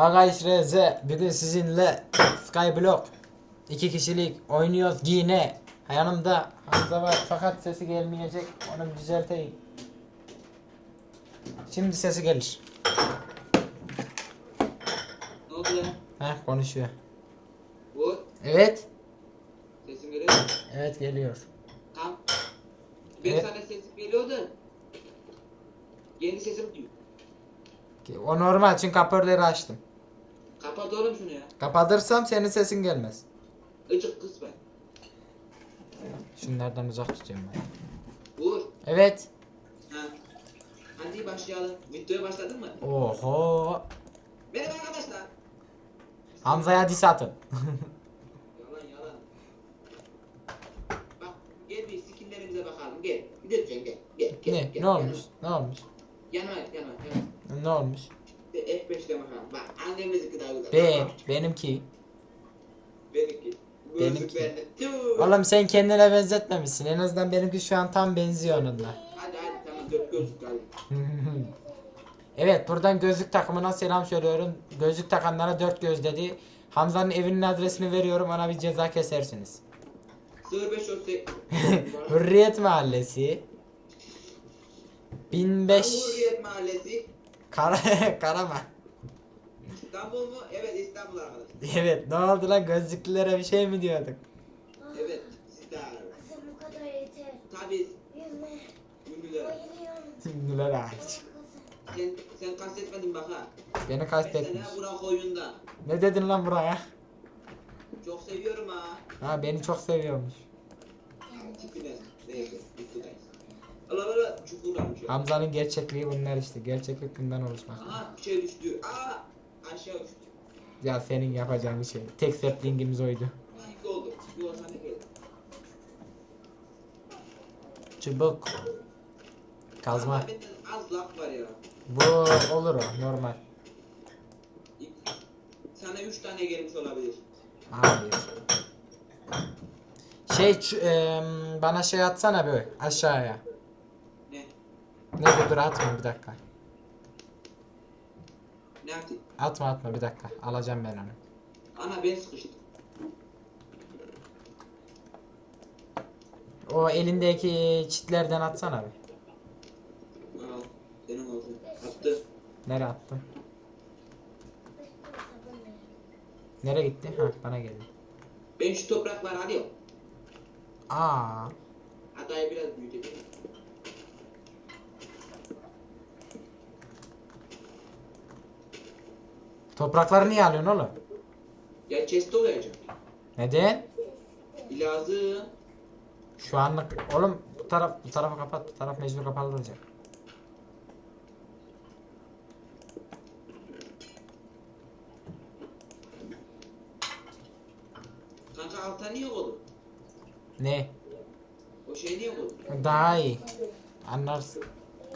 Hagays RZ bugün sizinle Skyblock iki kişilik oynuyoruz yine. Yanımda Hamza var fakat sesi gelmeyecek. Onu düzelteyim. Şimdi sesi gelir. Ne oldu? Heh konuşuyor. Bu Evet. sesim geliyor. Evet geliyor. Tam. Bir Evet. tane sesim geliyordu. Yeni sesim diyor. O normal çünkü kapörleri açtım. Kapat oğlum şunu ya. Kapatırsam senin sesin gelmez. Icık kız ben. Şunlardan uzak tutuyorum ben. Vur. Evet. Ha. Hadi başlayalım. Videoya başladın mı? Oho. Merhaba arkadaşlar. Hamza'ya dis atın. Yalan yalan. Bak gel bir skinlerimize bakalım. Gel. Lütfen gel. Gel. gel ne? gel, Ne olmuş? Ne olmuş? Yanıma yanıma yanıma. Ne olmuş? Bir de F5'te bakalım. Bak annemizinki daha güzel. Ben, benimki. Benimki. Benimki. Tüh. Oğlum sen kendine benzetmemişsin. En azından benimki şu an tam benziyor onunla. Hadi hadi tamam dört gözlük hadi. evet buradan gözlük takımına selam söylüyorum. Gözlük takanlara dört göz dedi. Hamza'nın evinin adresini veriyorum ona bir ceza kesersiniz. 05 olsa Hürriyet Mahallesi. 1005 Hürriyet Mahallesi Kara Karaman. İstanbul mu? Evet İstanbul arkadaşlar. Evet ne oldu lan gözlüklülere bir şey mi diyorduk? Evet siz de abi. Kızım bu kadar yeter. Tabii Yüzme. ünlüler. Şimdiler hariç. Sen, sen kastetmedin bak ha. Beni kastetmiş. Mesela Burak oyunda. Ne dedin lan buraya? Çok seviyorum ha. Ha beni çok seviyormuş. Tipine. Neyse ya. Hamza'nın gerçekliği bunlar işte. Gerçeklik bundan oluşmak. Aha bir şey düştü. Aa aşağı uçtu. Ya senin yapacağın bir şey. Tek saplingimiz oydu. Oldu. Çubuk. Kazma. Az laf var ya. Bu olur o normal. Sana üç tane gelmiş olabilir. Hayır. Şey em, bana şey atsana böyle aşağıya. Ne? Ne dur atma bir dakika. Ne yapayım? Atma atma bir dakika. Alacağım ben onu. Ana ben sıkıştım. O elindeki çitlerden atsana. Al. Olsun. Attı. Nereye verin. Nereye gitti? Ha bana geldi. Ben şu toprakları alıyorum. Aa. Toprakları niye alıyorsun oğlum? Ya chest olacak. Neden? Lazım. Şu anlık oğlum bu taraf bu tarafı kapat. Bu taraf mecbur kapalı olacak. Kanka alta niye koydun? Ne? O şey niye koydun? Daha iyi. Anlarsın.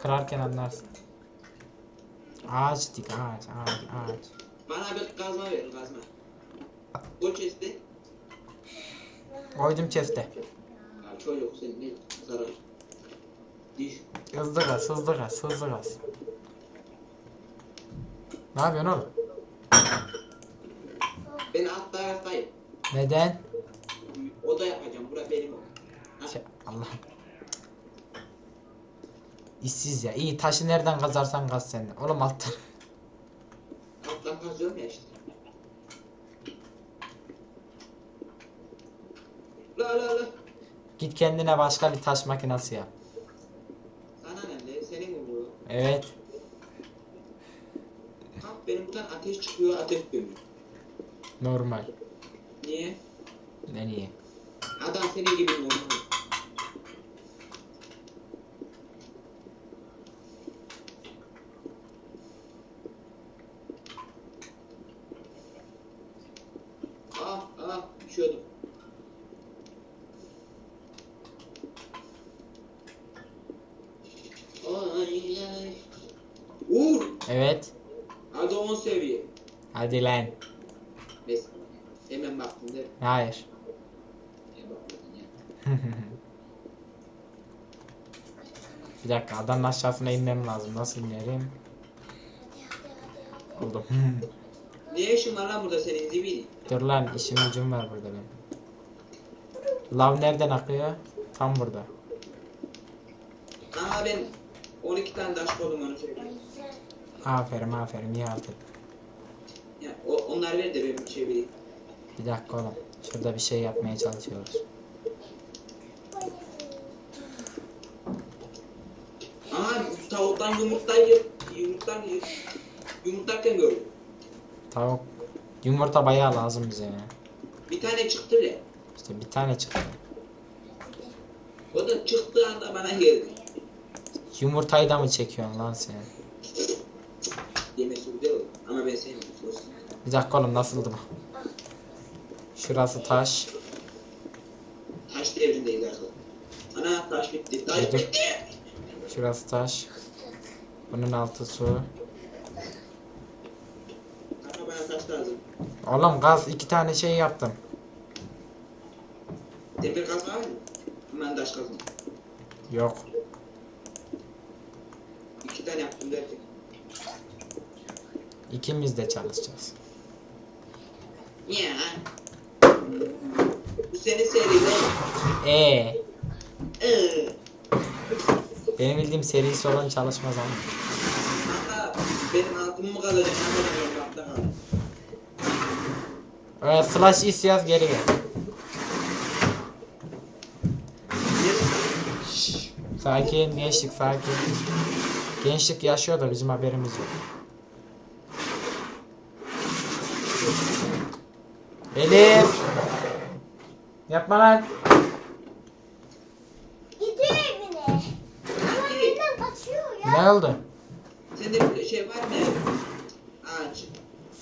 Kırarken anlarsın. Ağaç dik ağaç ağaç ağaç. Bana bir kazma ver kazma. Koy chest'i. Koydum chest'e. Ya çocuk sen ne zarar. Diş. Hızlı gaz hızlı gaz hızlı gaz. Ne yapıyorsun oğlum? Ben alt taraftayım. Neden? O da yapacağım. Bura benim o. Şey, Allah'ım. İşsiz ya. İyi taşı nereden kazarsan kaz sen. Oğlum alttan. Alttan kazıyorum ya işte. La la. Git kendine başka bir taş makinesi yap. Sana ne? Senin mi bu? Evet. Kalk benim buradan ateş çıkıyor ateş dönüyor. Normal. Niye? Ne niye? Adam senin gibi normal. Ah ah düşüyordum. Ay ay. Uğur. Evet. Hadi 10 seviye. Neyse. Hemen baktım değil mi? Hayır. Niye? Bir dakika adanın aşağısına inmem lazım. Nasıl inerim? Buldum. Ne işin var lan burada senin zibidi? Dur lan işim gücüm var burada benim. Lav nereden akıyor? Tam burada. Ama ben 12 tane taş koydum onu söyleyeyim. Aferin aferin iyi aldın. Ya, o, onlar ver de benim şey bileyim. Bir dakika oğlum. Şurada bir şey yapmaya çalışıyoruz. Aha tavuktan yumurtlayı yumurtlar yumurtlarken gördüm. Tavuk. Yumurta bayağı lazım bize ya. Bir tane çıktı bile. İşte bir tane çıktı. O da çıktığı anda bana geldi. Yumurtayı da mı çekiyorsun lan sen? Yemesi güzel olur. Ama ben sevmiyorum. Bir dakika oğlum nasıldı bu? Şurası taş. Taş devrindeyiz arkadaşlar. Ana taş bitti. Taş bitti. Şurası taş. Bunun altı su. Oğlum gaz iki tane şey yaptım. Demir kaz var mı? Hemen taş kazma. Yok. İki tane yaptım derken. İkimiz de çalışacağız. Ya. Bu senin seride. Ee, Ee. benim bildiğim serisi olan çalışmaz ama. Kanka benim altımı mı kalacak? Evet, slash is yaz geri gel. Sakin gençlik sakin. Gençlik yaşıyor da bizim haberimiz yok. Elif. Yapma lan. Gidiyor evine. Ama benden kaçıyor ya. Ne oldu? Sende bir şey var mı? Ağaç.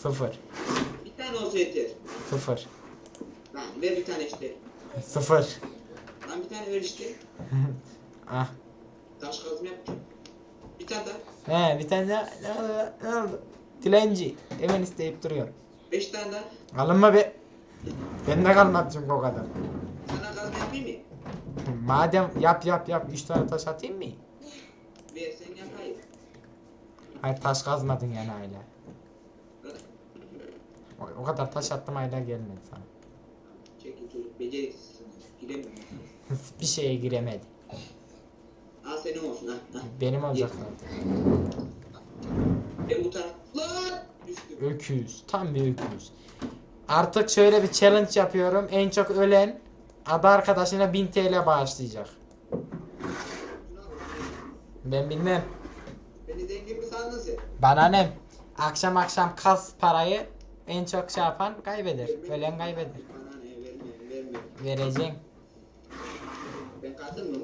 Sıfır. Bir tane olsa yeter. Sıfır. Lan ver bir tane işte. Sıfır. Lan bir tane ver işte. ah. Taş kazma yapacağım. Bir tane daha. He bir tane daha. Ne oldu? Ne oldu? Dilenci. Hemen isteyip duruyor. Beş tane daha. Alınma be. Bende kalmadı çünkü o kadar. Sana kazma yapayım mı? Madem yap yap yap. Üç tane taş atayım mı? Ver sen yapayım. Hayır taş kazmadın yani hala. O, o kadar taş attım hala gelmedi sana. Çekil çocuk. Beceriksizsin. Giremiyorum. bir şeye giremedi. Al senin olsun ha. ha. Benim olacak zaten. Ben bu taraf. Lan! Düştüm. Öküz. Tam bir öküz. Artık şöyle bir challenge yapıyorum. En çok ölen adı arkadaşına 1000 TL bağışlayacak. Ben bilmem. Beni zengin mi sandın sen? Bana ne? Akşam akşam kas parayı en çok şey yapan kaybeder. Ölen kaybeder. Bana ne verme verme. Vereceksin. Ben kadın mı?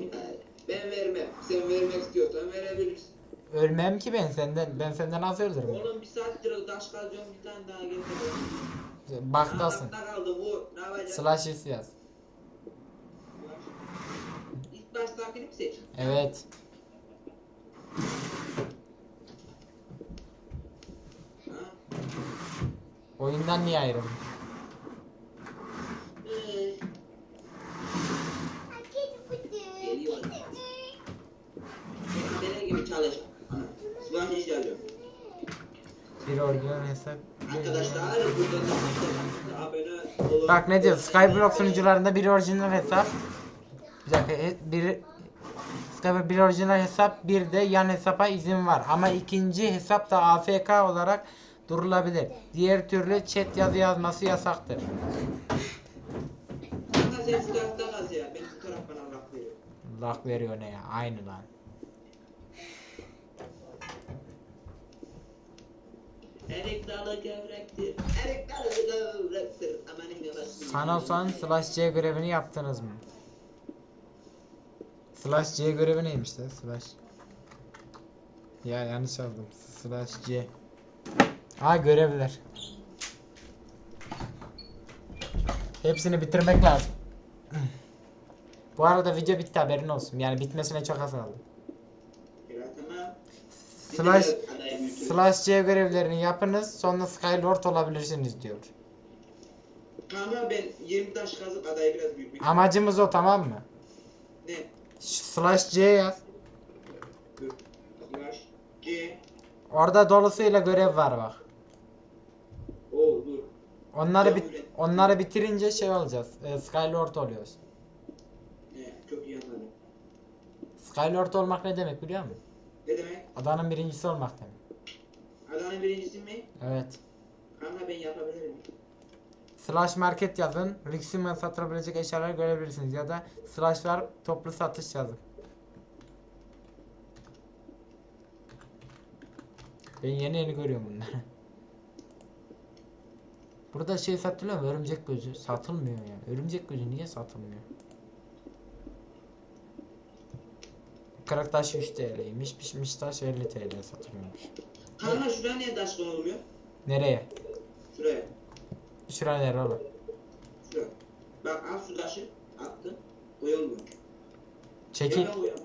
Ben vermem. Sen vermek istiyorsan verebilirsin. Ölmem ki ben senden. Ben senden az öldürürüm. Oğlum bir saattir taş kazacağım bir tane daha getir. Baktasın. Ahmakta kaldı bu. Ne yapacağız? Slash is yaz. İlk baştakini mi seç? Evet. Oyundan niye ayrıldın? Ee. Bir orijinal hesap. Arkadaşlar burada da. Bak ne diyor? Skyblock sunucularında bir orijinal hesap. Bir dakika. he- Bir Skyblock bir orijinal hesap, bir de yan hesapa izin var. Ama ikinci hesap da AFK olarak durulabilir. Diğer türlü chat yazı yazması yasaktır. Lak veriyor ne ya? Aynı lan. Erik dalı gevrektir. Erik dalı gevrektir. Amanın yavaşsın. Sanosan slash C görevini yaptınız mı? Slash C görevi neymiş de? Slash. Ya yanlış aldım. Slash C. Ha görevler. Hepsini bitirmek lazım. Bu arada video bitti haberin olsun. Yani bitmesine çok az kaldı. Slash, Slash C görevlerini yapınız sonra Skylord olabilirsiniz diyor. Ama ben 20 taş kazıp adayı biraz büyütmek Amacımız o tamam mı? Ne? Slash C yaz. Dur. Slash G. Orada dolusuyla görev var bak. O Onları bit onları bitirince şey olacağız. E, Skylord oluyoruz. He, çok iyi anladım. Skylord olmak ne demek biliyor musun? Ne demek? Adanın birincisi olmak demek. Adanın birincisi mi? Evet. Kanka ben yapabilirim. Slash market yazın. Rixim'e satılabilecek eşyaları görebilirsiniz. Ya da slash var toplu satış yazın. Ben yeni yeni görüyorum bunları. Burada şey satılıyor mu? Örümcek gözü. Satılmıyor ya. Örümcek gözü niye satılmıyor? Kırık taş 3 TL'ymiş. Pişmiş taş 50 TL satılıyormuş. Kanka şuraya niye taş konulmuyor? Nereye? Şuraya. Şuraya nere oğlum? Şuraya. Bak al şu taşı. Attın. Koyulmuyor. Çekil. Koyalım.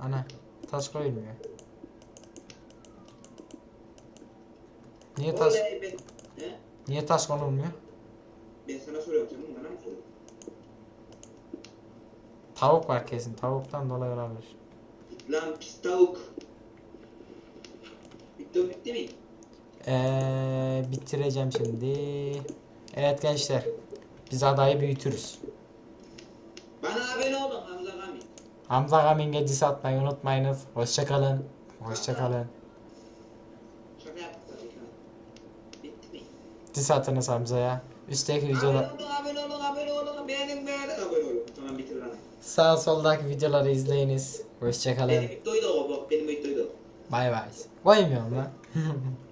Ana taş koyulmuyor. Niye taş Oley ben. He? niye taş konulmuyor? Ben sana soruyorum. Sen bana mı soruyorsun? Tavuk var kesin. Tavuktan dolayı olabilir. Lan pis tavuk. Bitti o bitti mi? Ee, bitireceğim şimdi. Evet gençler. Biz adayı büyütürüz. Bana abone olun Hamza Gami. Hamza Gaming'e diss atmayı unutmayınız. Hoşçakalın. Hoşçakalın. Şaka ki. Bitti mi? Diss atınız Hamza'ya. Üstteki videolar Abone olun, abone olun, abone olun. Beğenin, beğenin, abone olun. Tamam bitir lan. sağ soldaki videoları izleyiniz. Hoşçakalın. Benim videoyu da o, bak benim videoyu